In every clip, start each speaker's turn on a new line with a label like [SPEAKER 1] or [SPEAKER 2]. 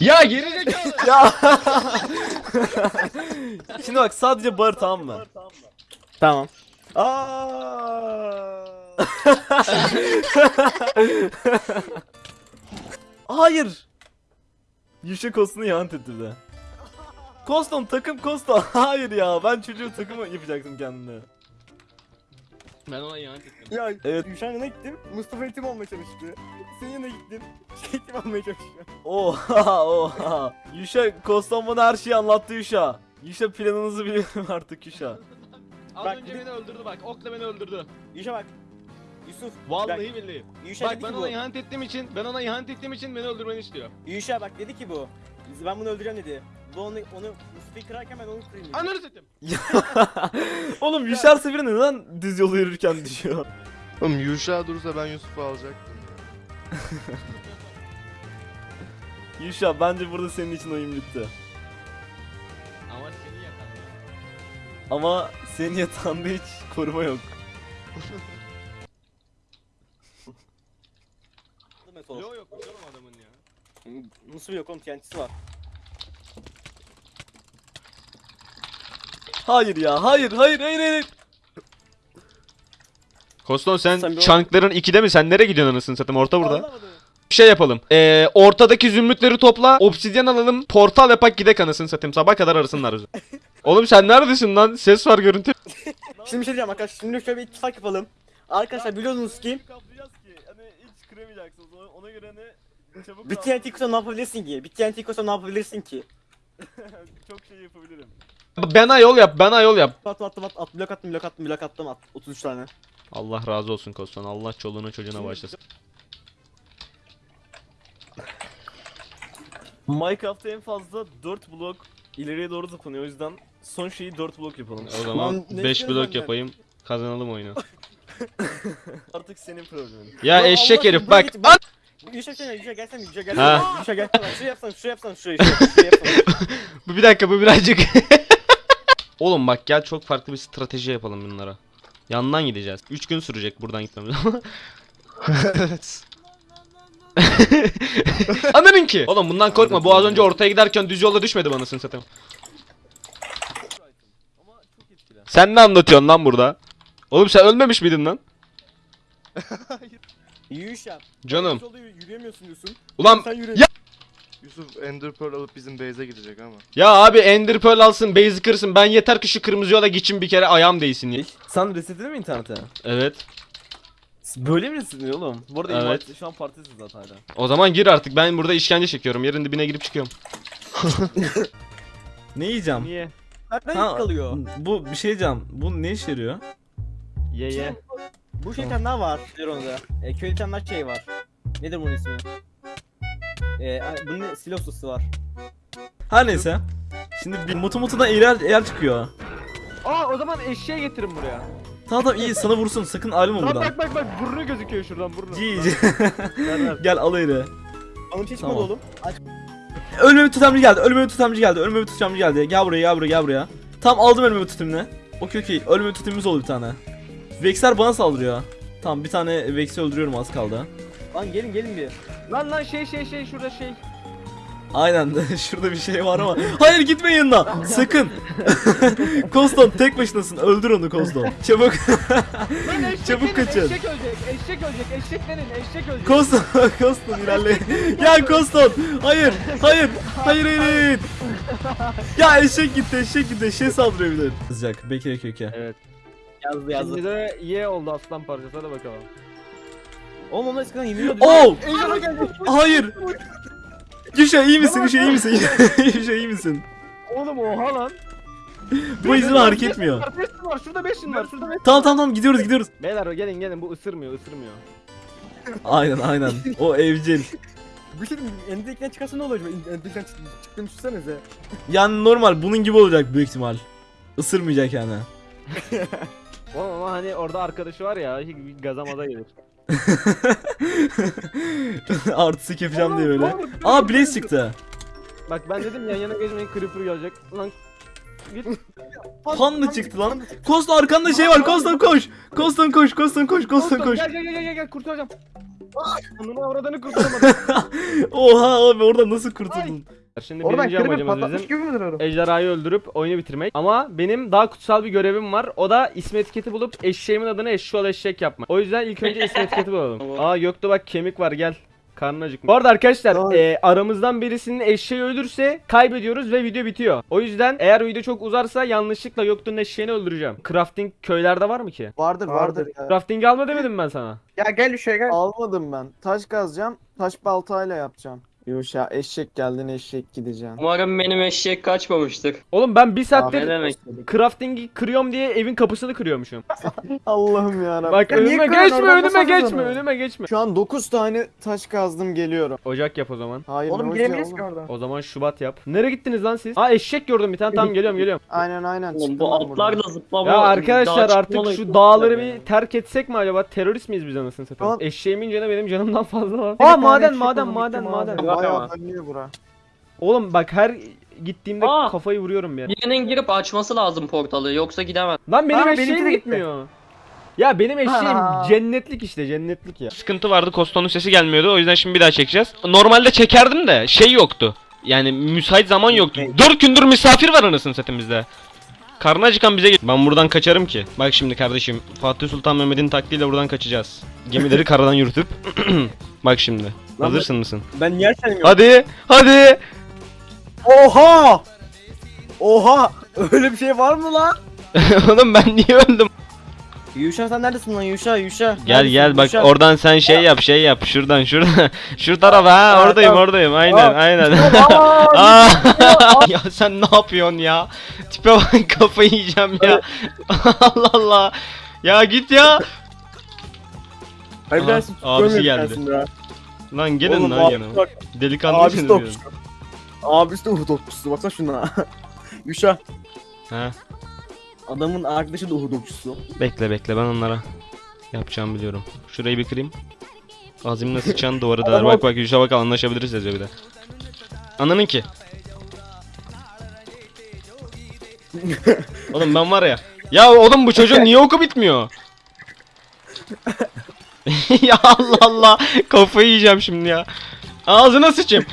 [SPEAKER 1] Ya geri zekalı.
[SPEAKER 2] Ya. Şimdi bak sadece bağır tamam mı?
[SPEAKER 3] Tamam. Aa.
[SPEAKER 2] Hayır. Yuşa Koston'u ihanet etti bir de. Koston takım Koston. Hayır ya ben çocuğu takımı yapacaktım kendine.
[SPEAKER 1] Ben ona ihanet ettim.
[SPEAKER 3] Ya
[SPEAKER 2] Evet.
[SPEAKER 3] Gülşen yanına gittim. Mustafa eğitim olmaya çalıştı. Senin yanına gittim. Şey eğitim olmaya çalışıyor.
[SPEAKER 2] Oha oha. Yuşa Koston bana her şeyi anlattı Yuşa. Yuşa planınızı biliyorum artık Yuşa.
[SPEAKER 1] Az
[SPEAKER 3] Bak,
[SPEAKER 1] önce
[SPEAKER 3] bir-
[SPEAKER 1] beni öldürdü bak. Okla beni öldürdü.
[SPEAKER 3] Gülşen bak. Yusuf.
[SPEAKER 1] Vallahi billahi.
[SPEAKER 3] Yuşa
[SPEAKER 1] Bak
[SPEAKER 3] dedi
[SPEAKER 1] ben
[SPEAKER 3] ki
[SPEAKER 1] ona
[SPEAKER 3] bu.
[SPEAKER 1] ihanet ettiğim için, ben ona ihanet ettiğim için beni öldürmeni istiyor.
[SPEAKER 3] Yuşa bak dedi ki bu. Ben bunu öldüreceğim dedi. Bu onu, onu Mustafa'yı kırarken ben onu kırayım dedi.
[SPEAKER 1] Ananı satayım.
[SPEAKER 2] Oğlum Yuşa her seferinde neden düz yolu yürürken düşüyor?
[SPEAKER 4] Oğlum Yuşa durursa ben Yusuf'u alacaktım.
[SPEAKER 2] Yuşa bence burada senin için oyun bitti.
[SPEAKER 1] Ama seni yakalım.
[SPEAKER 2] Ama senin yatağında hiç koruma yok.
[SPEAKER 3] Metal.
[SPEAKER 1] Yok yok adamın ya.
[SPEAKER 3] Nasıl yok oğlum TNT'si var.
[SPEAKER 2] Hayır ya hayır hayır hayır hayır.
[SPEAKER 5] Koston sen,
[SPEAKER 3] Sen bir
[SPEAKER 5] çankların ikide mi? Sen nereye gidiyorsun anasını satayım? Orta burada.
[SPEAKER 3] Anlamadım.
[SPEAKER 5] Bir şey yapalım. Ee, ortadaki zümrütleri topla. Obsidyen alalım. Portal yapak gidek anasını satayım. Sabah kadar arasınlar bizi. Oğlum sen neredesin lan? Ses var görüntü.
[SPEAKER 3] Şimdi bir şey diyeceğim arkadaşlar. Şimdi şöyle bir ittifak yapalım. Arkadaşlar biliyorsunuz ki
[SPEAKER 2] Kaplayacağız ki hani hiç kıramayacaksınız ona, ona göre hani çabuk
[SPEAKER 3] bir TNT kursa ne yapabilirsin ki? Bir TNT kursa ne yapabilirsin ki?
[SPEAKER 2] çok şey yapabilirim.
[SPEAKER 5] Bana yol yap. Bana yol yap.
[SPEAKER 3] Attım attım attım at, blok attım blok attım blok attım at 33 tane.
[SPEAKER 5] Allah razı olsun Koston. Allah çoluğuna çocuğuna başlasın.
[SPEAKER 2] Minecraft'ta en fazla 4 blok ileriye doğru zıplanıyor o yüzden son şeyi 4 blok yapalım.
[SPEAKER 5] O zaman
[SPEAKER 3] Lan ne
[SPEAKER 5] 5
[SPEAKER 3] istiyorsun
[SPEAKER 5] blok
[SPEAKER 3] benden?
[SPEAKER 5] yapayım. Kazanalım oyunu.
[SPEAKER 2] Artık senin problemin.
[SPEAKER 5] Ya
[SPEAKER 3] Lan
[SPEAKER 5] eşek
[SPEAKER 3] Allah
[SPEAKER 5] herif
[SPEAKER 3] aşkına,
[SPEAKER 5] bak.
[SPEAKER 3] buraya git, bak. Yuşa gelsene Yuşa gelsene Yuşa gelsene.
[SPEAKER 5] Ha.
[SPEAKER 3] Yuşa gelsene. Şuraya yapsana şuraya yapsana şuraya yapsana.
[SPEAKER 5] Bu bir dakika bu birazcık. Oğlum bak gel çok farklı bir strateji yapalım bunlara. Yandan gideceğiz. 3 gün sürecek buradan gitmemiz.
[SPEAKER 4] evet.
[SPEAKER 5] Anladın ki. Oğlum bundan korkma. Bu az önce ortaya giderken düz yolda düşmedi bana satayım.
[SPEAKER 2] Ama çok etkili.
[SPEAKER 5] Sen ne anlatıyorsun lan burada? Oğlum sen ölmemiş miydin lan?
[SPEAKER 3] Yuşa.
[SPEAKER 5] Canım.
[SPEAKER 3] Yolda yürü- yürüyemiyorsun diyorsun.
[SPEAKER 5] Ulan
[SPEAKER 3] Sen yürü.
[SPEAKER 5] Ya-
[SPEAKER 4] Yusuf Ender Pearl alıp bizim base'e gidecek ama.
[SPEAKER 5] ya abi Ender Pearl alsın, Basic kırsın. Ben yeter ki şu kırmızı yola geçin bir kere ayağım değsin ya.
[SPEAKER 2] Sen resetledin mi internete?
[SPEAKER 5] Evet.
[SPEAKER 2] Böyle mi resetledin oğlum? Bu arada
[SPEAKER 5] Evet.
[SPEAKER 2] şu an partisin zaten hala.
[SPEAKER 5] O zaman gir artık. Ben burada işkence çekiyorum. Yerin dibine girip çıkıyorum.
[SPEAKER 2] Ne yiyeceğim?
[SPEAKER 1] Niye?
[SPEAKER 3] Nereden
[SPEAKER 2] Ha,
[SPEAKER 3] kalıyor?
[SPEAKER 2] Bu bir şey diyeceğim. Bu ne işe yarıyor?
[SPEAKER 1] Ye ye.
[SPEAKER 3] Bu şey tane daha var. Nedir onu da? E, köyde tane daha şey var. Nedir bunun ismi? E, a- bunun siloslusu var.
[SPEAKER 2] Her neyse. Şimdi bir mutu mutudan eğer, eğer çıkıyor.
[SPEAKER 1] Aa o zaman eşeğe getirin buraya.
[SPEAKER 2] Tamam tamam iyi sana vursun sakın ayrılma
[SPEAKER 1] Bak
[SPEAKER 2] buradan.
[SPEAKER 1] bak bak bak burnu gözüküyor şuradan burnu.
[SPEAKER 2] Cici. Gel al eyle.
[SPEAKER 3] Bana bir şey çıkmadı
[SPEAKER 2] Tamam.
[SPEAKER 3] oğlum. Aç.
[SPEAKER 2] Ölmeme tutamcı geldi. Ölmeme tutamcı geldi. Ölmeme tutamcı geldi. Gel buraya gel buraya gel buraya. Tam aldım ölmeme tutumunu. Okey okey. Ölmeme tutumumuz oldu bir tane. Vexer bana saldırıyor. Tamam bir tane Vex'i öldürüyorum az kaldı.
[SPEAKER 3] Lan gelin gelin bir.
[SPEAKER 1] Lan lan şey şey şey şurada şey.
[SPEAKER 2] Aynen şurada bir şey var ama. Hayır gitme yanına. Sakın. Koston tek başınasın. Öldür onu Koston. Çabuk. Çabuk kaçın.
[SPEAKER 1] Eşek ölecek eşek ölecek eşek denin eşek ölecek.
[SPEAKER 2] Koston. Koston ilerle. ya Koston. Hayır. Hayır. Hayır hayır hayır. Ya eşek gitti eşek gitti. Eşeğe saldırıyor bir de. Yazacak. Bekle bekle bekle.
[SPEAKER 1] Evet.
[SPEAKER 3] Yazdı yazdı.
[SPEAKER 1] Şimdi de ye oldu aslan parçası hadi bakalım.
[SPEAKER 3] Oğlum onlar eskiden yeniliyordu.
[SPEAKER 2] Oh!
[SPEAKER 3] Ejderha geldi.
[SPEAKER 2] Hayır. Gülşah iyi misin? Gülşah iyi misin? Gülşah iyi misin?
[SPEAKER 1] Oğlum oha lan.
[SPEAKER 2] Bu izin hareket etmiyor.
[SPEAKER 1] Var, beşin var şurada beşin var şurada beşin.
[SPEAKER 2] Tamam tamam tamam gidiyoruz gidiyoruz.
[SPEAKER 1] Beyler gelin gelin bu ısırmıyor ısırmıyor.
[SPEAKER 2] Aynen aynen. O evcil.
[SPEAKER 3] Bir şey diyeyim, Ender'den çıkarsa ne olacak? Ender'den çıktığını düşünsenize.
[SPEAKER 2] Yani normal bunun gibi olacak büyük ihtimal. Isırmayacak yani.
[SPEAKER 1] Oğlum ama hani orada arkadaşı var ya gazamaza gelir.
[SPEAKER 2] Artistik yapacağım diye böyle. Aa Blaze çıktı.
[SPEAKER 1] Bak ben dedim yan yana geçmeyin creeper gelecek. Lan git.
[SPEAKER 2] Panda çıktı lan. Koston arkanda şey var. Koston koş. Koston koş. Koston koş. Koston koş.
[SPEAKER 1] Gel gel gel gel gel kurtaracağım. Onun avradını kurtaramadım.
[SPEAKER 2] Oha abi orada nasıl kurtuldun?
[SPEAKER 1] Şimdi
[SPEAKER 6] Oradan
[SPEAKER 1] birinci amacımız
[SPEAKER 6] patlatmış
[SPEAKER 1] bizim
[SPEAKER 6] gibi
[SPEAKER 1] ejderhayı öldürüp oyunu bitirmek. Ama benim daha kutsal bir görevim var. O da ismi etiketi bulup eşeğimin adını eşşoğlu eşek yapmak. O yüzden ilk önce ismi etiketi bulalım. Aa Göktuğ bak kemik var gel. Karnın acıkmış. Bu arada arkadaşlar e, aramızdan birisinin eşeği ölürse kaybediyoruz ve video bitiyor. O yüzden eğer video çok uzarsa yanlışlıkla Göktuğ'un eşeğini öldüreceğim. Crafting köylerde var mı ki?
[SPEAKER 7] Vardır
[SPEAKER 6] Vardır.
[SPEAKER 7] vardır ya.
[SPEAKER 1] Crafting alma demedim ben sana.
[SPEAKER 6] Ya gel şuraya gel.
[SPEAKER 7] Almadım ben. Taş kazacağım. Taş baltayla yapacağım. Yuşa eşek geldin eşek gideceksin.
[SPEAKER 8] Umarım benim eşek kaçmamıştır.
[SPEAKER 1] Oğlum ben bir
[SPEAKER 8] Ne
[SPEAKER 1] saattir
[SPEAKER 8] demek?
[SPEAKER 1] crafting'i kırıyorum diye evin kapısını kırıyormuşum.
[SPEAKER 7] Allah'ım ya
[SPEAKER 1] Bak
[SPEAKER 6] Ya niye
[SPEAKER 1] önüme
[SPEAKER 6] kırıyorsun?
[SPEAKER 1] geçme
[SPEAKER 6] Oradan
[SPEAKER 1] önüme geçme önüme geçme.
[SPEAKER 7] Şu an 9 tane taş kazdım geliyorum.
[SPEAKER 1] Ocak yap o zaman.
[SPEAKER 7] Hayır
[SPEAKER 6] Oğlum giremeyiz
[SPEAKER 7] ocağı
[SPEAKER 6] ki
[SPEAKER 7] oğlum?
[SPEAKER 6] oradan.
[SPEAKER 1] O zaman Şubat yap. Nereye gittiniz lan siz? Aa eşek gördüm bir tane. Tamam geliyorum geliyorum.
[SPEAKER 7] Aynen aynen.
[SPEAKER 8] Oğlum
[SPEAKER 7] çıktım
[SPEAKER 8] bu
[SPEAKER 7] ben buradan.
[SPEAKER 8] da zıplama.
[SPEAKER 1] Ya arkadaşlar
[SPEAKER 8] dağa
[SPEAKER 1] artık
[SPEAKER 8] çıkmalı-
[SPEAKER 1] şu dağları bir terk etsek mi acaba? Terörist miyiz biz anasını satayım?
[SPEAKER 7] Tamam.
[SPEAKER 1] Eşeğimin canı benim canımdan fazla var. Aa
[SPEAKER 6] tane
[SPEAKER 1] maden
[SPEAKER 6] eşek
[SPEAKER 1] maden
[SPEAKER 6] buldum,
[SPEAKER 1] maden
[SPEAKER 6] gitti
[SPEAKER 1] maden.
[SPEAKER 6] maden.
[SPEAKER 8] Ama.
[SPEAKER 7] dönüyor bura.
[SPEAKER 1] Oğlum bak her gittiğimde
[SPEAKER 8] Aa!
[SPEAKER 1] kafayı vuruyorum ya.
[SPEAKER 8] Birinin girip açması lazım portalı yoksa gidemez.
[SPEAKER 1] Lan benim
[SPEAKER 6] Aa, benimki
[SPEAKER 1] eşeğim
[SPEAKER 6] de gitti.
[SPEAKER 1] gitmiyor. Ya benim eşeğim
[SPEAKER 6] Aa.
[SPEAKER 1] cennetlik işte cennetlik ya.
[SPEAKER 5] Sıkıntı vardı Koston'un sesi gelmiyordu o yüzden şimdi bir daha çekeceğiz. Normalde çekerdim de şey yoktu. Yani müsait zaman yoktu. 4 gündür misafir var anasını satayım bizde. Karnı acıkan bize gel- Ben buradan kaçarım ki. Bak şimdi kardeşim Fatih Sultan Mehmet'in taktiğiyle buradan kaçacağız. Gemileri karadan yürütüp. Bak şimdi. Hazırsın mısın?
[SPEAKER 3] Ben yer sanıyorum.
[SPEAKER 5] Hadi hadi.
[SPEAKER 3] Oha! Oha! Öyle bir şey var mı lan?
[SPEAKER 5] Oğlum ben niye öldüm?
[SPEAKER 3] Yuşa sen neredesin lan Yuşa Yuşa?
[SPEAKER 5] Gel
[SPEAKER 3] Neredesin?
[SPEAKER 5] gel bak
[SPEAKER 3] Yuşa.
[SPEAKER 5] oradan sen şey yap şey yap şuradan şuradan. Şu tarafa ha oradayım oradayım aynen aynen. Ya sen ne yapıyorsun ya? Tipe bak kafayı yiyeceğim ya. Allah Allah. Ya git ya.
[SPEAKER 3] Hayır
[SPEAKER 5] Aha, abisi geldi. Lan gelin
[SPEAKER 3] Oğlum,
[SPEAKER 5] lan
[SPEAKER 3] abi
[SPEAKER 5] yanıma.
[SPEAKER 3] bak,
[SPEAKER 5] Delikanlı
[SPEAKER 3] Abisi de okçusu. Abisi de Uhud okçusu baksana şuna. Yuşa.
[SPEAKER 5] Ha,
[SPEAKER 3] Adamın arkadaşı da Uhud okçusu.
[SPEAKER 5] bekle bekle ben onlara yapacağımı biliyorum. Şurayı bir kırayım. Azimle sıçan duvarı da. Bak bak Yuşa bak anlaşabiliriz yazıyor bir de. Ananın ki. oğlum ben var ya. Ya oğlum bu çocuğun niye oku bitmiyor? ya Allah Allah. Kafayı yiyeceğim şimdi ya. Ağzına sıçayım.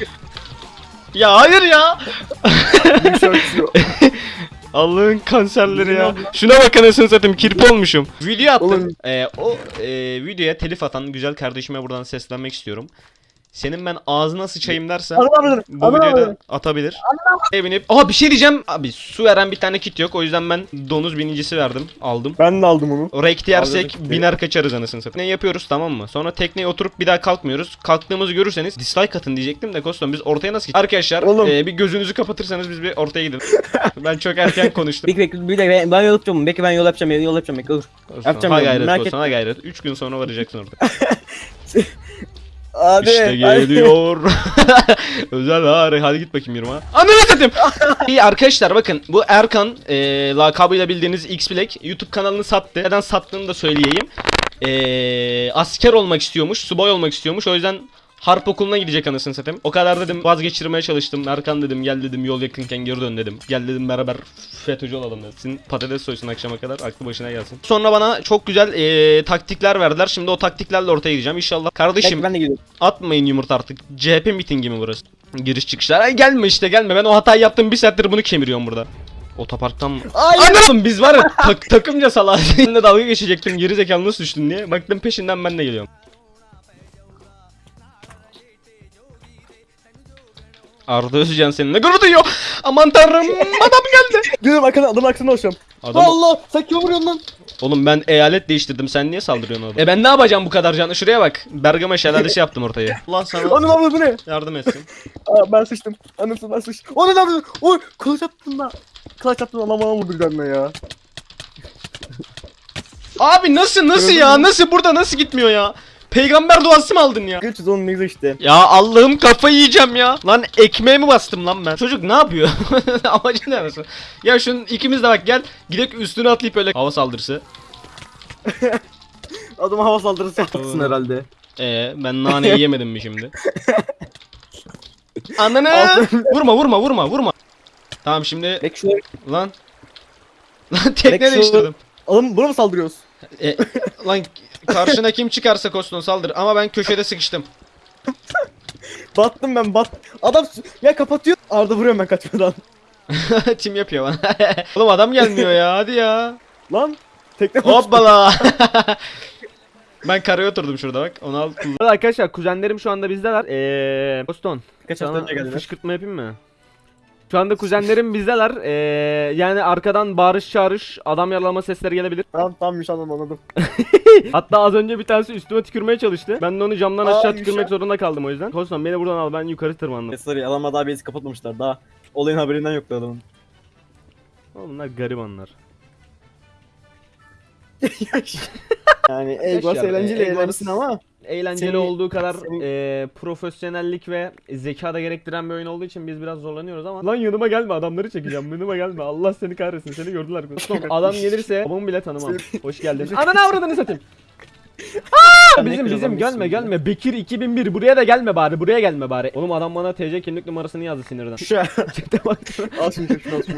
[SPEAKER 5] ya hayır ya. Allah'ın kanserleri ya. Şuna bak anasını satayım kirpi olmuşum. Video attım. Ee, o e, videoya telif atan güzel kardeşime buradan seslenmek istiyorum. Senin ben ağzına sıçayım dersen
[SPEAKER 3] Anlamadım.
[SPEAKER 5] bu
[SPEAKER 3] Anlamadım.
[SPEAKER 5] videoyu da atabilir. Evinip Aa bir şey diyeceğim. Abi su veren bir tane kit yok. O yüzden ben donuz binicisi verdim. Aldım.
[SPEAKER 3] Ben de aldım onu.
[SPEAKER 5] Oraya kit yersek biner kaçarız anasını satayım. Ne yapıyoruz tamam mı? Sonra tekneye oturup bir daha kalkmıyoruz. Kalktığımızı görürseniz dislike atın diyecektim de Kostom biz ortaya nasıl gideceğiz? Arkadaşlar
[SPEAKER 3] Oğlum.
[SPEAKER 5] e, bir gözünüzü kapatırsanız biz bir ortaya gidelim. ben çok erken konuştum.
[SPEAKER 3] Bekle bekle bir dakika ben, ben yol yapacağım. Bekle ben yol yapacağım. Yol yapacağım. Bekle dur. Yapacağım
[SPEAKER 5] ha gayret olsun ha gayret. 3 gün sonra varacaksın orada.
[SPEAKER 3] Hadi.
[SPEAKER 5] işte geliyor. Özel hari. Hadi git bakayım yürüme. Ananı satayım. İyi arkadaşlar bakın bu Erkan e, lakabıyla bildiğiniz X Black YouTube kanalını sattı. Neden sattığını da söyleyeyim. E, asker olmak istiyormuş, subay olmak istiyormuş. O yüzden Harp okuluna gidecek anasını satayım. O kadar dedim vazgeçirmeye çalıştım. Erkan dedim gel dedim yol yakınken geri dön dedim. Gel dedim beraber FETÖ'cü olalım dedim. Patates soysun akşama kadar aklı başına gelsin. Sonra bana çok güzel e, taktikler verdiler. Şimdi o taktiklerle ortaya gideceğim inşallah. Kardeşim
[SPEAKER 3] ben de gidiyorum.
[SPEAKER 5] Atmayın yumurta artık. CHP mitingi mi burası? Giriş çıkışlar. Ay gelme işte gelme. Ben o hatayı yaptım. Bir saattir bunu kemiriyorum burada. Otoparktan mı? Anladım biz var ya tak, takımca salak. Seninle dalga geçecektim. Geri zekalı nasıl düştün diye. Baktım peşinden ben de geliyorum. Arda Özcan seninle gurur duyuyor. Aman tanrım adam geldi.
[SPEAKER 3] Gidiyorum arkadan adamın arkasına ulaşıyorum.
[SPEAKER 5] Adam,
[SPEAKER 3] Allah sen kim vuruyorsun lan?
[SPEAKER 5] oğlum ben eyalet değiştirdim. Sen niye saldırıyorsun orada? E ben ne yapacağım bu kadar canlı? Şuraya bak. Bergama şelalesi yaptım ortayı. Allah sana
[SPEAKER 3] Onun abla bu ne?
[SPEAKER 5] yardım etsin.
[SPEAKER 3] Aa ben sıçtım. Anasını ben sıçtım. Onun abla. Oy kılıç attın da. Kılıç attın adam bana vurdu canına ya.
[SPEAKER 5] Abi nasıl nasıl ya? Nasıl burada nasıl gitmiyor ya? Peygamber duası mı aldın ya?
[SPEAKER 3] Güç onun ne güzel işte.
[SPEAKER 5] Ya Allah'ım kafayı yiyeceğim ya. Lan ekmeğe mi bastım lan ben? Çocuk ne yapıyor? Amacı ne arası? Ya şunun ikimiz de bak gel. Gidek üstüne atlayıp öyle hava saldırısı.
[SPEAKER 3] Adama hava saldırısı
[SPEAKER 5] Doğru.
[SPEAKER 3] herhalde.
[SPEAKER 5] Ee ben naneyi yemedim mi şimdi? Ananı! Vurma vurma vurma vurma. Tamam şimdi
[SPEAKER 3] Bek
[SPEAKER 5] lan. Lan tekne
[SPEAKER 3] şu-
[SPEAKER 5] değiştirdim.
[SPEAKER 3] Oğlum buna mı saldırıyoruz?
[SPEAKER 5] E, lan
[SPEAKER 9] Karşına kim çıkarsa Koston saldır ama ben köşede sıkıştım.
[SPEAKER 3] Battım ben bat. Adam s- ya kapatıyor. Arda vuruyorum ben kaçmadan.
[SPEAKER 9] Tim yapıyor bana. Oğlum adam gelmiyor ya hadi ya.
[SPEAKER 3] Lan. Tekne
[SPEAKER 9] Hoppala. ben karaya oturdum şurada bak. Onu al kullan.
[SPEAKER 5] Arkadaşlar kuzenlerim şu anda bizdeler. Eee Boston.
[SPEAKER 3] Kaç hafta
[SPEAKER 5] Sana
[SPEAKER 3] önce geldiler.
[SPEAKER 5] fışkırtma yapayım mı? Şu anda kuzenlerim bizdeler. Eee yani arkadan bağırış çağırış, adam yaralama sesleri gelebilir.
[SPEAKER 3] Tamam tamam Yuşa anladım.
[SPEAKER 5] Hatta az önce bir tanesi üstüme tükürmeye çalıştı. Ben de onu camdan
[SPEAKER 3] Aa,
[SPEAKER 5] aşağı tükürmek zorunda kaldım o yüzden. Boston beni buradan al ben yukarı tırmandım.
[SPEAKER 3] E, sorry adamlar daha bezi kapatmamışlar. Daha olayın haberinden yoktu adamın.
[SPEAKER 5] Oğlum bunlar garibanlar.
[SPEAKER 3] yani
[SPEAKER 5] Egos
[SPEAKER 3] eğlenceli eğlensin ama.
[SPEAKER 5] Eğlenceli
[SPEAKER 3] Seni-
[SPEAKER 5] olduğu kadar
[SPEAKER 3] seni-
[SPEAKER 5] eee, profesyonellik ve zeka da gerektiren bir oyun olduğu için biz biraz zorlanıyoruz ama Lan yanıma gelme adamları çekeceğim. Yanıma gelme. Allah seni kahretsin. Seni gördüler. Boston adam gelirse babamı bile tanımam. Hoş geldin. Ananı avradını satayım. Aa, bizim bizim. gelme gelme. Bekir 2001 buraya da gelme bari buraya gelme bari. Oğlum adam bana TC kimlik numarasını yazdı sinirden.
[SPEAKER 3] Yuşa.
[SPEAKER 5] Çekte baksana.
[SPEAKER 3] al şunu şunu al şunu.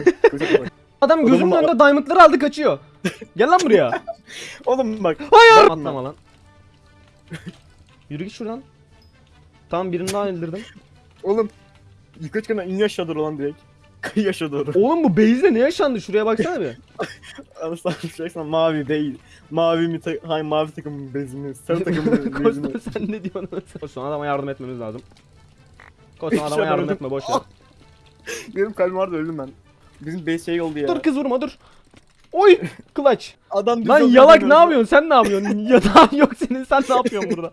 [SPEAKER 3] Bak.
[SPEAKER 5] Adam gözümün
[SPEAKER 3] Oğlum,
[SPEAKER 5] önünde diamondları aldı kaçıyor. Gel lan buraya.
[SPEAKER 3] Oğlum bak.
[SPEAKER 5] Hayır!
[SPEAKER 3] Bak-
[SPEAKER 5] Atlama lan Yürü git şuradan Tamam birini daha öldürdüm
[SPEAKER 3] Oğlum. Yukarı çıkan iniyor aşağı doğru lan direkt. Kıyı aşağı doğru.
[SPEAKER 5] Oğlum bu base'de ne yaşandı? Şuraya baksana bir.
[SPEAKER 3] Anasını satayım mavi değil. Mavi mi ta- hayır mavi takımın bezini, sarı takımın bezini.
[SPEAKER 5] Kosta sen ne diyorsun? Kosta adama yardım etmemiz lazım. Kosta adama yardım etme boş ver.
[SPEAKER 3] Benim kalbim vardı öldüm ben. Bizim base şey oldu ya.
[SPEAKER 5] Dur kız vurma dur. Oy kılaç.
[SPEAKER 3] Adam
[SPEAKER 5] Lan yalak ne yapıyorsun? Sen ne yapıyorsun? Yatağın yok senin. Sen ne yapıyorsun burada?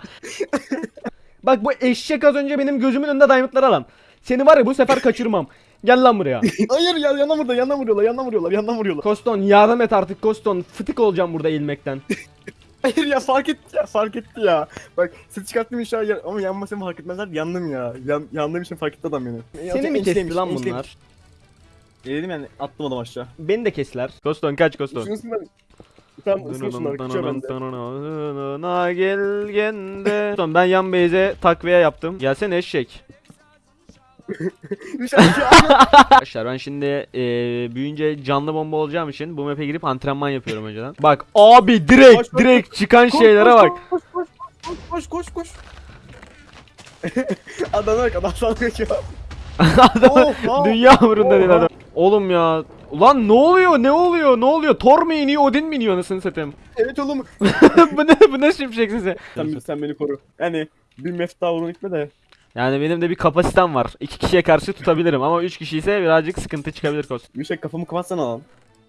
[SPEAKER 5] Bak bu eşek az önce benim gözümün önünde diamondları alan. Seni var ya bu sefer kaçırmam. Gel lan buraya.
[SPEAKER 3] Hayır ya yandan vuruyorlar, yandan vuruyorlar, yandan vuruyorlar, yandan vuruyorlar.
[SPEAKER 5] Koston yardım et artık Koston. Fıtık olacağım burada ilmekten.
[SPEAKER 3] Hayır ya fark etti ya, fark etti ya. Bak ses çıkarttım inşallah ama yanmasam fark etmezler. Yandım ya. Yan, yandığım için fark etti adam beni.
[SPEAKER 5] Seni mi kesti lan bunlar?
[SPEAKER 3] E dedim yani attım adam aşağı.
[SPEAKER 5] Beni de kestiler. Koston kaç Koston.
[SPEAKER 3] Tamam ısın şunları kaçıyor bende.
[SPEAKER 5] Gelgende. Son ben yan base'e takviye yaptım. Gelsene eşek. Arkadaşlar ben şimdi eee, büyüyünce canlı bomba olacağım için bu map'e girip antrenman yapıyorum önceden. Bak abi direkt
[SPEAKER 3] Koş, koş,
[SPEAKER 5] direkt çıkan
[SPEAKER 3] Koş,
[SPEAKER 5] şeylere
[SPEAKER 3] koş,
[SPEAKER 5] bak.
[SPEAKER 3] Koş koş koş koş koş koş. adam bak adam sana kaçıyor.
[SPEAKER 5] Adam
[SPEAKER 3] of.
[SPEAKER 5] dünya umurunda değil
[SPEAKER 3] Oha.
[SPEAKER 5] adam. Oğlum ya. Ulan ne oluyor ne oluyor ne oluyor? Thor mu iniyor Odin mi iniyor anasını satayım.
[SPEAKER 3] Evet oğlum.
[SPEAKER 5] bu ne bu ne şimşek size?
[SPEAKER 3] Sen, sen beni koru. Yani bir mef daha vurun gitme de.
[SPEAKER 5] Yani benim de bir kapasitem var. İki kişiye karşı tutabilirim ama üç kişi ise birazcık sıkıntı çıkabilir kos.
[SPEAKER 3] Yuşak kafamı kapatsana lan.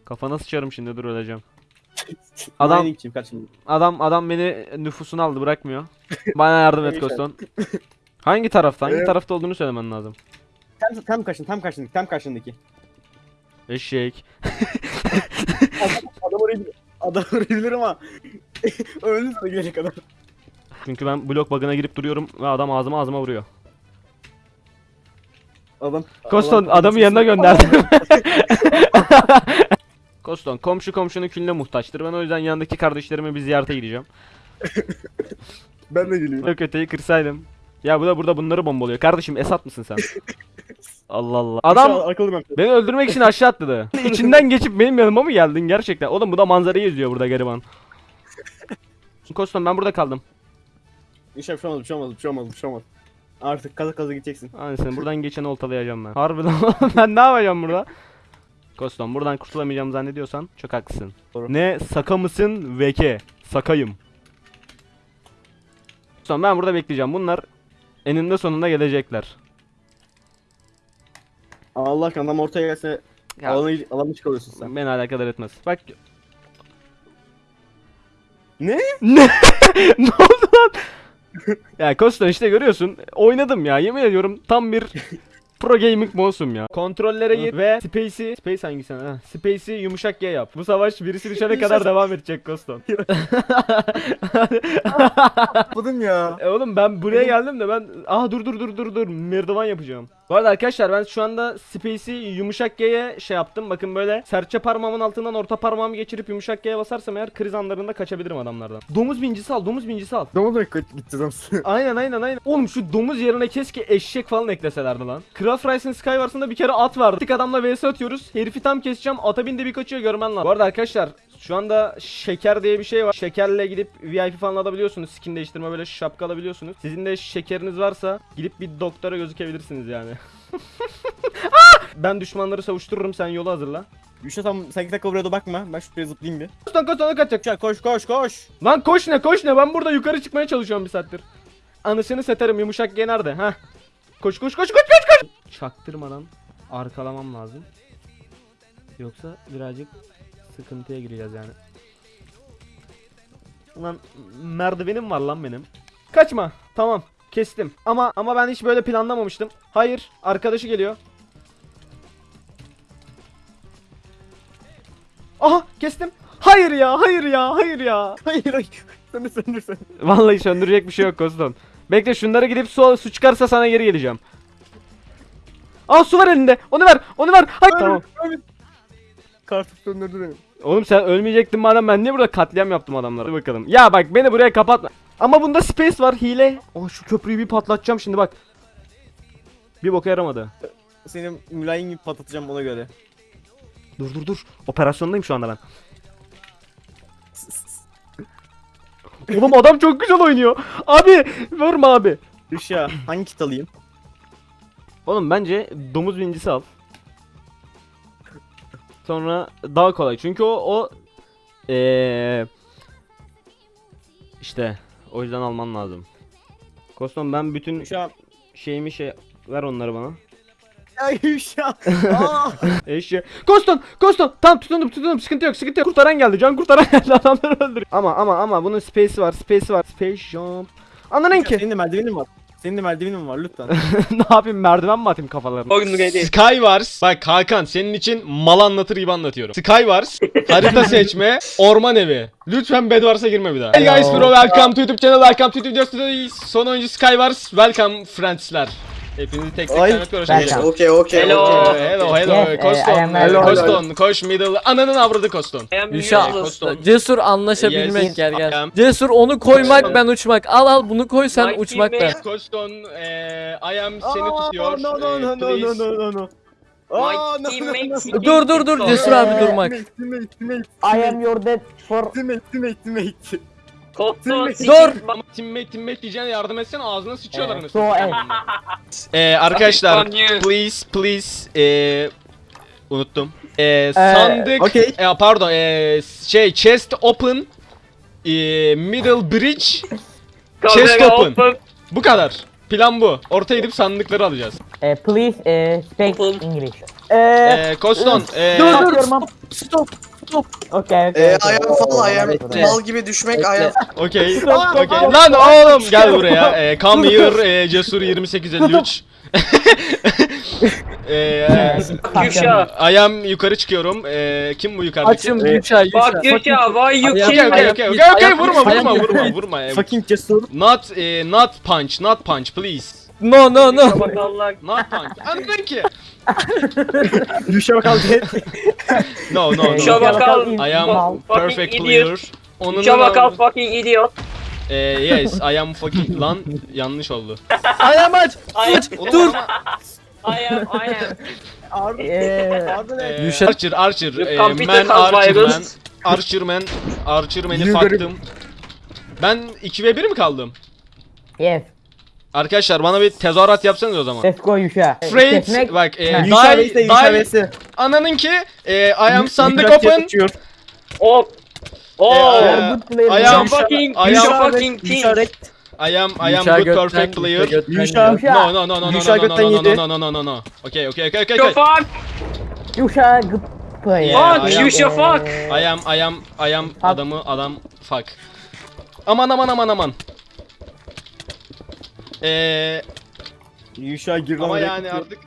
[SPEAKER 5] Kafana sıçarım şimdi dur öleceğim. Adam-
[SPEAKER 3] Adam. Kim.
[SPEAKER 5] Adam adam beni nüfusuna aldı bırakmıyor. Bana yardım et. Koston. Hangi tarafta? Hangi
[SPEAKER 3] Evet.
[SPEAKER 5] tarafta olduğunu söylemen lazım.
[SPEAKER 3] Tam, tam karşın, tam karşındaki, tam karşındaki.
[SPEAKER 5] Eşek.
[SPEAKER 3] Adam. Adam orayı bilir ama öldü sana gelecek kadar.
[SPEAKER 5] Çünkü ben blok bug'ına girip duruyorum ve adam ağzıma ağzıma vuruyor.
[SPEAKER 3] Adam.
[SPEAKER 5] Koston
[SPEAKER 3] Allah-
[SPEAKER 5] adamı yanına gönderdim. Koston komşu komşunun külüne muhtaçtır. Ben o yüzden yanındaki kardeşlerime bir ziyarete gideceğim.
[SPEAKER 3] Ben de geliyorum.
[SPEAKER 5] Öteyi kırsaydım. Ya bu da burada bunları bombalıyor. Kardeşim Esat mısın sen? Allah Allah. Adam
[SPEAKER 3] ben.
[SPEAKER 5] beni öldürmek için aşağı atladı. İçinden geçip benim yanıma mı geldin gerçekten? Oğlum bu da manzarayı izliyor burada gariban. Koston ben burada kaldım.
[SPEAKER 3] İşte bir şey olmaz, bir şey olmaz, bir şey olmaz, bir şey olmaz. Artık kaza kaza gideceksin.
[SPEAKER 5] Anasını buradan geçeni oltalayacağım ben. Harbiden ben ne yapacağım burada? Koston buradan kurtulamayacağımı zannediyorsan çok haklısın.
[SPEAKER 3] Doğru.
[SPEAKER 5] Ne saka mısın veke? Sakayım. Koston ben burada bekleyeceğim. Bunlar eninde sonunda gelecekler.
[SPEAKER 3] Allah aşkına adam ortaya gelse
[SPEAKER 5] Ya.
[SPEAKER 3] alanı, alanı çıkarıyorsun sen.
[SPEAKER 5] Beni alakadar etmez. Bak.
[SPEAKER 3] Ne?
[SPEAKER 5] Ne? ne oldu lan? ya Koston işte görüyorsun. Oynadım ya. Yemin ediyorum tam bir pro gaming mouse'um ya. Kontrollere gir ve Space'i Space hangisi? Ha, Space'i yumuşak G yap. Bu savaş birisi düşene kadar devam edecek Koston.
[SPEAKER 3] Yapmadım ya.
[SPEAKER 5] E oğlum ben buraya geldim de ben aha dur dur dur dur dur merdiven yapacağım. Bu arada arkadaşlar ben şu anda Space'i yumuşak G'ye şey yaptım. Bakın böyle serçe parmağımın altından orta parmağımı geçirip yumuşak G'ye basarsam eğer kriz anlarında kaçabilirim adamlardan. Domuz bincisi al, domuz bincisi al.
[SPEAKER 3] Oldu kaç gideceğiz
[SPEAKER 5] aynen aynen aynen. Oğlum şu domuz yerine keşke eşek falan ekleselerdi lan. Craft Rice'ın Skywars'ında bir kere at vardı. Tık adamla vs atıyoruz. Herifi tam keseceğim. Ata bindi bir kaçıyor görmen lazım. Bu arada arkadaşlar
[SPEAKER 1] Şu anda şeker diye bir şey var. Şekerle gidip VIP falan alabiliyorsunuz. Skin değiştirme böyle şapka alabiliyorsunuz. Sizin de şekeriniz varsa gidip bir doktora gözükebilirsiniz yani. Ah! ben düşmanları savuştururum sen yolu hazırla.
[SPEAKER 3] Yuşa tam sen iki dakika buraya da bakma. Ben şuraya zıplayayım bir.
[SPEAKER 1] Koş lan koş lan kaçacak.
[SPEAKER 3] Yuşa koş koş koş.
[SPEAKER 1] Lan koş ne koş ne ben burada yukarı çıkmaya çalışıyorum bir saattir. Anısını seterim yumuşak G nerede ha? Koş koş koş koş koş koş. Çaktırmadan arkalamam lazım. Yoksa birazcık sıkıntıya gireceğiz yani. Lan merdivenim var lan benim. Kaçma. Tamam. Kestim. Ama ama ben hiç böyle planlamamıştım. Hayır, arkadaşı geliyor. Aha, kestim. Hayır ya, hayır ya, hayır ya.
[SPEAKER 3] Hayır hayır. Söndür söndür söndür.
[SPEAKER 1] Vallahi söndürecek bir şey yok Koston. Bekle şunları gidip su, su çıkarsa sana geri geleceğim. Aa su var elinde. Onu ver. Onu ver. Hayır. Tamam.
[SPEAKER 3] Kartı söndürdü beni.
[SPEAKER 1] Oğlum sen ölmeyecektin madem ben niye burada katliam yaptım adamlara? Hadi bakalım. Ya bak beni buraya kapatma. Ama bunda space var hile. Oh şu köprüyü bir patlatacağım şimdi bak. Bir boka yaramadı.
[SPEAKER 3] Seni mülayim gibi patlatacağım ona göre.
[SPEAKER 1] Dur dur dur. Operasyondayım şu anda ben. Oğlum adam çok güzel oynuyor. Abi vurma abi.
[SPEAKER 3] Yuşa hangi kit alayım?
[SPEAKER 1] Oğlum bence domuz bincisi al. Sonra daha kolay. Çünkü o o eee işte o yüzden alman lazım. Kostom ben bütün
[SPEAKER 3] Yuşa.
[SPEAKER 1] şeyimi şey ver onları bana.
[SPEAKER 3] Ya Yuşa. Aa.
[SPEAKER 1] Eşya. Koston, Koston. Tamam tutundum, tutundum. Sıkıntı yok, sıkıntı yok. Kurtaran geldi. Can kurtaran geldi. Adamları öldürüyor. Ama ama ama bunun space'i var, space'i var. Space jump. Anladın ki.
[SPEAKER 3] Senin de merdivenin var. Senin de merdivenin var lütfen.
[SPEAKER 1] ne yapayım merdiven mi atayım kafalarına?
[SPEAKER 8] Oyun ready.
[SPEAKER 5] Skywars. Bak Hakan senin için mal anlatır gibi anlatıyorum. Skywars. harita seçme. Orman evi. Lütfen Bedwars'a girme bir daha. Hey guys bro welcome to YouTube channel. Welcome to YouTube videos today. Son oyuncu Skywars. Welcome friendsler. Hepinizi tek tek tanıtıyoruz.
[SPEAKER 6] Welcome. Okay, okay.
[SPEAKER 8] Hello.
[SPEAKER 6] okay.
[SPEAKER 5] Hello hello
[SPEAKER 6] Yes,
[SPEAKER 5] Koston.
[SPEAKER 6] Am
[SPEAKER 5] Hello,
[SPEAKER 6] hello.
[SPEAKER 5] Koston. Koş middle. Ananın avradı Koston.
[SPEAKER 10] Yuşa.
[SPEAKER 5] Koston.
[SPEAKER 10] Cesur anlaşabilmek
[SPEAKER 5] Yes,
[SPEAKER 10] gel
[SPEAKER 5] I
[SPEAKER 10] gel.
[SPEAKER 5] am.
[SPEAKER 10] Cesur onu koymak ben uçmak. Al al bunu koy sen
[SPEAKER 8] My
[SPEAKER 10] uçmak ben.
[SPEAKER 8] teammate-
[SPEAKER 5] Koston eee I am seni tutuyor.
[SPEAKER 3] No no
[SPEAKER 5] Eee,
[SPEAKER 3] no no no no no no. Aa, no, no, no.
[SPEAKER 10] Dur dur dur Cesur abi durmak.
[SPEAKER 3] Teammate, teammate, teammate,
[SPEAKER 6] I am your dad for
[SPEAKER 3] teammate, teammate, teammate.
[SPEAKER 8] Koston
[SPEAKER 10] Dur.
[SPEAKER 5] Ama teammate teammate diyeceğine yardım etsene ağzına sıçıyorlar
[SPEAKER 6] uh,
[SPEAKER 5] anasını.
[SPEAKER 6] so
[SPEAKER 5] Ee, arkadaşlar please please ee, unuttum. Ee, sandık
[SPEAKER 3] okey.
[SPEAKER 5] e, pardon ee, şey chest open ee, middle bridge chest open. Bu kadar. Plan bu. Ortaya gidip sandıkları alacağız.
[SPEAKER 6] uh, please uh, speak. English. Uh,
[SPEAKER 5] Ee, Koston ee,
[SPEAKER 10] Dur, dur.
[SPEAKER 6] your mom.
[SPEAKER 10] Stop.
[SPEAKER 6] Okay, okay.
[SPEAKER 11] Ee,
[SPEAKER 6] okay.
[SPEAKER 11] ayağım fall, ayağım mal gibi düşmek, ayağım
[SPEAKER 5] okey. Okey. Lan oğlum gel buraya. Ee, come here ee, Cesur 2853. ee,
[SPEAKER 8] Yuşa.
[SPEAKER 5] ayağım yukarı çıkıyorum. Ee, kim bu yukarıdaki?
[SPEAKER 10] Açım Yuşa Yuşa.
[SPEAKER 8] Fuck Yuşa, why you kill
[SPEAKER 5] Okay, okay,
[SPEAKER 8] me?
[SPEAKER 5] okay, okay, okay, vurma, vurma, vurma, vurma. Ee,
[SPEAKER 3] Fucking cesur.
[SPEAKER 5] Not, eh, not punch, not punch, please.
[SPEAKER 10] No no no.
[SPEAKER 8] Bakalım.
[SPEAKER 5] Not punch. Anladın ki?
[SPEAKER 3] Yuşa bakalım.
[SPEAKER 5] No, no,
[SPEAKER 8] Yuşa
[SPEAKER 5] no.
[SPEAKER 8] bakalım.
[SPEAKER 5] I am perfect player. Onun
[SPEAKER 8] Yuşa bakalım fucking idiot.
[SPEAKER 5] Eh, yes, I am fucking lan yanlış oldu.
[SPEAKER 10] Ayağım aç.
[SPEAKER 8] Am,
[SPEAKER 5] Dur.
[SPEAKER 8] I am, I am.
[SPEAKER 3] Harbi.
[SPEAKER 6] Ee,
[SPEAKER 3] Harbi ne?
[SPEAKER 5] Eh, Archer, Archer,
[SPEAKER 8] computer
[SPEAKER 5] man, Archer man,
[SPEAKER 8] virus.
[SPEAKER 5] Archer man, Archer man'i
[SPEAKER 3] Yine
[SPEAKER 5] faktım. Ben 2 ve 1 mi kaldım?
[SPEAKER 6] yes.
[SPEAKER 5] Arkadaşlar bana bir tezahürat yapsanız o zaman.
[SPEAKER 6] Let's go Yuşa. Kesmek.
[SPEAKER 5] bak,
[SPEAKER 3] Yuşa
[SPEAKER 5] die, die, ananın ki, eh, I am sandık open,
[SPEAKER 3] yatışıyor.
[SPEAKER 8] Oh.
[SPEAKER 5] I am-
[SPEAKER 8] fucking,
[SPEAKER 5] I am-
[SPEAKER 8] fucking king.
[SPEAKER 5] I am, I am good perfect player.
[SPEAKER 10] Yuşa.
[SPEAKER 5] No no no no no no no no no no no no. Okay okay okay okay
[SPEAKER 8] fuck.
[SPEAKER 6] Yuşa good player.
[SPEAKER 8] Fuck
[SPEAKER 5] I am-
[SPEAKER 8] Yuşa fuck.
[SPEAKER 5] I am I am I am adamı adam fuck. Aman aman aman aman. Eee
[SPEAKER 3] Yuşa gir
[SPEAKER 5] ama yani artık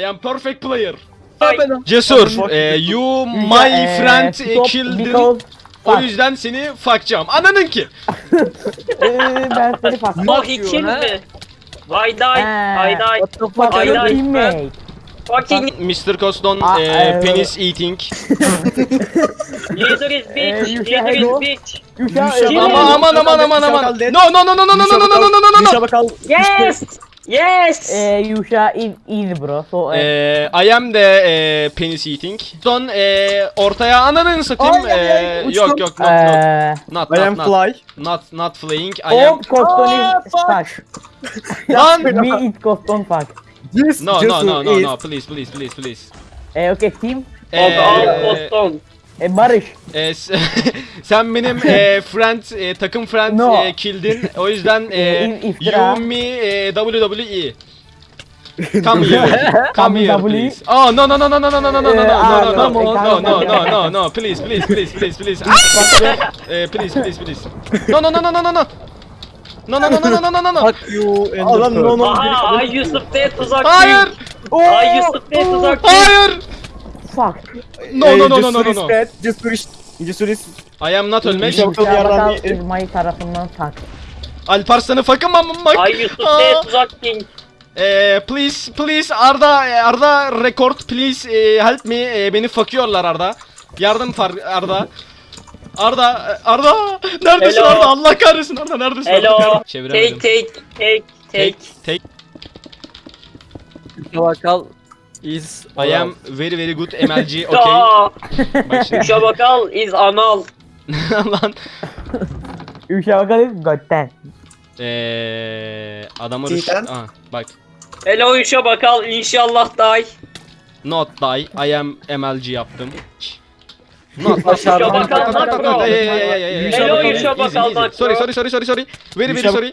[SPEAKER 5] I am perfect player.
[SPEAKER 8] Ay.
[SPEAKER 5] Cesur, eh, you my
[SPEAKER 6] Ee,
[SPEAKER 5] friend killed. O
[SPEAKER 6] fuck.
[SPEAKER 5] yüzden seni fuckacağım. Anladın ki?
[SPEAKER 6] Ee, ben seni fuck.
[SPEAKER 8] Oh, he killed me. I die, I die.
[SPEAKER 6] What the fuck
[SPEAKER 8] I
[SPEAKER 6] are your
[SPEAKER 8] like
[SPEAKER 6] teammate?
[SPEAKER 8] Fucking
[SPEAKER 5] Mr. Coston
[SPEAKER 6] Ah,
[SPEAKER 5] eh,
[SPEAKER 6] eh,
[SPEAKER 5] penis eating.
[SPEAKER 8] leader is bitch, leader is bitch.
[SPEAKER 6] Ee,
[SPEAKER 5] Aman aman aman aman aman. No no no no no no no no no no no no.
[SPEAKER 3] Bakalım.
[SPEAKER 8] Yes!
[SPEAKER 6] Eh, Yuşa is easy bro. So eh,
[SPEAKER 5] Ee, I am de e, penis eating. Son e, ortaya ananı satayım.
[SPEAKER 7] Ay, ay, ay,
[SPEAKER 5] Ee, yok yok not not
[SPEAKER 6] eh,
[SPEAKER 5] not
[SPEAKER 7] I am
[SPEAKER 5] not, not,
[SPEAKER 7] fly.
[SPEAKER 5] not not flying. I am
[SPEAKER 6] oh, Coston is fuck.
[SPEAKER 5] lan.
[SPEAKER 6] Me is Coston fuck.
[SPEAKER 5] No
[SPEAKER 7] just
[SPEAKER 5] no no no
[SPEAKER 7] is-
[SPEAKER 5] no please please please please.
[SPEAKER 6] Eh, okay team.
[SPEAKER 5] Ee,
[SPEAKER 8] Boston.
[SPEAKER 6] Eh, Barış.
[SPEAKER 5] e, sen benim e, friend e, takım friend
[SPEAKER 6] No.
[SPEAKER 5] e, kildin. O yüzden e,
[SPEAKER 6] E,
[SPEAKER 5] you me e, WWE. Come here. Come here please. Oh no no no no no no no no no no no
[SPEAKER 6] Eh,
[SPEAKER 5] no
[SPEAKER 6] ah,
[SPEAKER 5] no no no no no no no please please please please please. Ah! Eh, please please please. No no no no no no no. No no no no no no no no.
[SPEAKER 10] Fuck you
[SPEAKER 7] Adam no no.
[SPEAKER 8] Aha Ay Yusuf de tuzak.
[SPEAKER 5] Hayır.
[SPEAKER 8] Ay Yusuf de tuzak.
[SPEAKER 5] Hayır.
[SPEAKER 6] Fuck.
[SPEAKER 5] No no no no no no no.
[SPEAKER 7] Cesur iş. Cesur.
[SPEAKER 5] I am not
[SPEAKER 6] bakal
[SPEAKER 7] yedim.
[SPEAKER 6] is my tarafından fuck.
[SPEAKER 5] Alparslan'ı fakım ama
[SPEAKER 8] Ay Yusuf de tuzak king.
[SPEAKER 5] Eh, please please Arda eh, Arda record please eh, help me Eh, beni fakıyorlar Arda. Yardım far Arda. Arda eh, Arda neredesin
[SPEAKER 8] Hello.
[SPEAKER 5] Arda Allah kahretsin Arda neredesin
[SPEAKER 8] Hello.
[SPEAKER 5] Arda?
[SPEAKER 8] Take
[SPEAKER 5] Çeviremedim.
[SPEAKER 8] take take
[SPEAKER 5] Take
[SPEAKER 8] take.
[SPEAKER 5] take.
[SPEAKER 10] Bakal Is
[SPEAKER 5] I am very very good MLG okay. Bak şimdi.
[SPEAKER 8] Şabakal is anal.
[SPEAKER 5] Lan
[SPEAKER 6] Üşavaka değil mi? Götten.
[SPEAKER 5] eee adamı
[SPEAKER 4] rush.
[SPEAKER 5] Aha, bak.
[SPEAKER 8] Hello Şabakal inşallah day.
[SPEAKER 5] Not die. I am MLG yaptım. Not
[SPEAKER 10] die.
[SPEAKER 5] Şabakal not bro.
[SPEAKER 8] Hello Şabakal
[SPEAKER 5] not
[SPEAKER 8] bro.
[SPEAKER 5] Sorry sorry sorry sorry sorry. Very very sorry.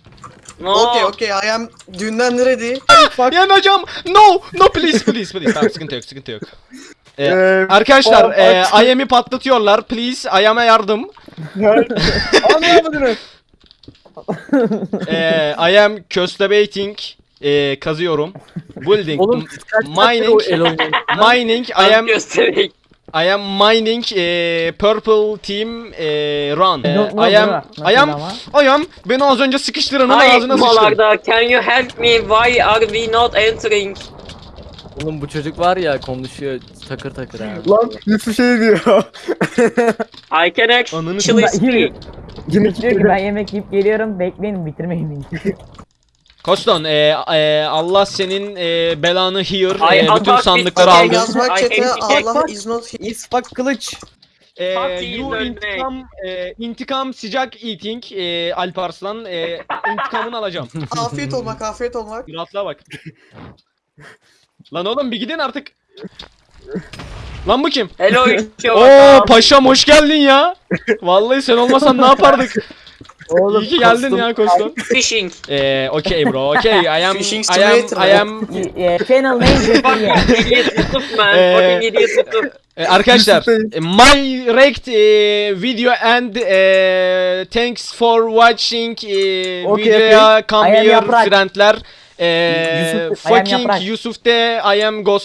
[SPEAKER 8] No.
[SPEAKER 11] Okay, okay, I am dünden ready.
[SPEAKER 5] Yanacağım no no please please please tamam sıkıntı yok sıkıntı yok E,
[SPEAKER 7] Eee,
[SPEAKER 5] Arkadaşlar e,
[SPEAKER 7] bak-
[SPEAKER 5] IM'i patlatıyorlar please IM'e yardım
[SPEAKER 7] Anlamadınız.
[SPEAKER 5] e, I am köstebating e, kazıyorum building
[SPEAKER 10] Oğlum kaç
[SPEAKER 5] mining mining I am
[SPEAKER 8] göstereyim.
[SPEAKER 5] I am mining e, purple team e, run E,
[SPEAKER 6] know
[SPEAKER 5] I am. I am I am beni az önce sıkıştıranın
[SPEAKER 8] Hi
[SPEAKER 5] ağzına sıçtım
[SPEAKER 8] Malarda, can you help me? Why are we not entering?
[SPEAKER 10] Oğlum bu çocuk var ya konuşuyor takır takır abi.
[SPEAKER 7] Lan Yusuf şey diyor.
[SPEAKER 8] I can
[SPEAKER 5] Ananı
[SPEAKER 8] actually speak.
[SPEAKER 6] Diyor ki ben yemek yiyip geliyorum bekleyin bitirmeyin.
[SPEAKER 5] Koston e, e, Allah senin e, belanı hear
[SPEAKER 8] Ay,
[SPEAKER 5] e, bütün
[SPEAKER 8] Allah
[SPEAKER 5] sandıkları aldı.
[SPEAKER 11] yazmak
[SPEAKER 8] hate
[SPEAKER 11] Allah is not here.
[SPEAKER 7] is fuck kılıç.
[SPEAKER 5] E, you intikam e, intikam sıcak eating e, Alparslan e, intikamını alacağım.
[SPEAKER 11] Afiyet olmak, afiyet olmak.
[SPEAKER 5] Rahatlığa bak. Lan oğlum bir gidin artık. Lan bu kim?
[SPEAKER 8] Hello
[SPEAKER 5] Oo paşam hoş geldin ya. Vallahi sen olmasan ne yapardık?
[SPEAKER 10] Oğlum
[SPEAKER 5] İyi ki geldin ya Koston.
[SPEAKER 8] Fishing.
[SPEAKER 5] Eee okey bro okey I am
[SPEAKER 11] Fishing
[SPEAKER 5] I am I am
[SPEAKER 6] Eh, Channel name Zettiye.
[SPEAKER 8] idiot Yusuf man.
[SPEAKER 5] Ee,
[SPEAKER 8] Fucking idiot Yusuf.
[SPEAKER 5] E, arkadaşlar my rect e, video and e, thanks for watching e,
[SPEAKER 7] Okay,
[SPEAKER 5] videoya come
[SPEAKER 6] I
[SPEAKER 5] here friendler. E, fucking. Yusuf de I am ghost